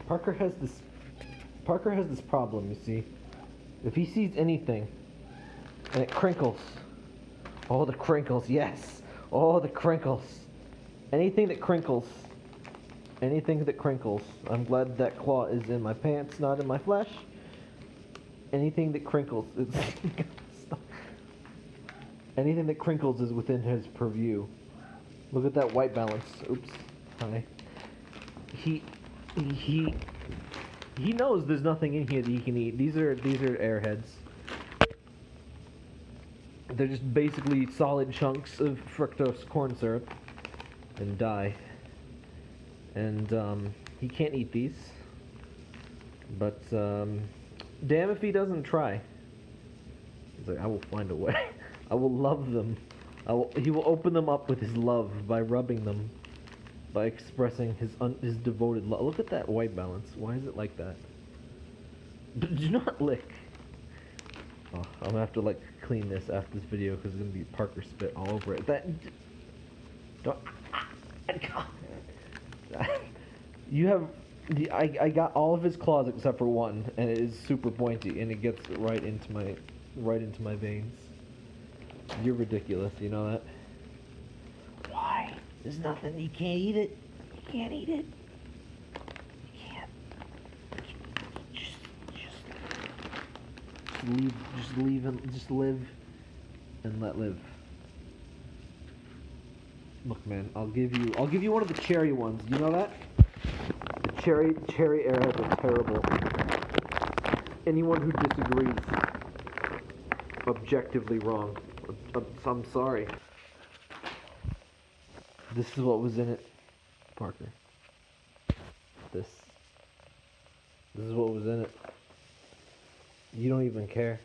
Parker has this. Parker has this problem. You see, if he sees anything, and it crinkles, all the crinkles. Yes, all the crinkles. Anything that crinkles. Anything that crinkles. I'm glad that claw is in my pants, not in my flesh. Anything that crinkles. Anything that crinkles is within his purview. Look at that white balance. Oops. Hi. He he he knows there's nothing in here that he can eat. These are these are airheads. They're just basically solid chunks of fructose corn syrup and dye. And um, he can't eat these. But um, damn if he doesn't try. He's like, I will find a way. I will love them. Will, he will open them up with his love by rubbing them, by expressing his un, his devoted love. Look at that white balance. Why is it like that? Do not lick. Oh, I'm gonna have to like clean this after this video because it's gonna be Parker spit all over it. That don't. You have the I, I got all of his claws except for one, and it is super pointy, and it gets right into my right into my veins. You're ridiculous, you know that? There's nothing. You can't eat it. You can't eat it. You can't. Just, just, just leave. Just leave and just live, and let live. Look, man. I'll give you. I'll give you one of the cherry ones. You know that? The cherry cherry airheads are terrible. Anyone who disagrees, objectively wrong. I'm sorry. This is what was in it, Parker. This. This is what was in it. You don't even care.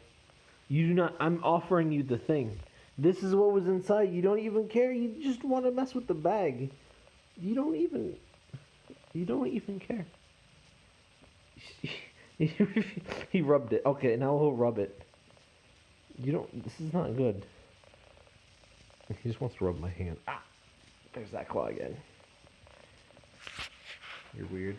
You do not. I'm offering you the thing. This is what was inside. You don't even care. You just want to mess with the bag. You don't even. You don't even care. he rubbed it. Okay, now he'll rub it. You don't. This is not good. He just wants to rub my hand. Ah! There's that claw again. You're weird.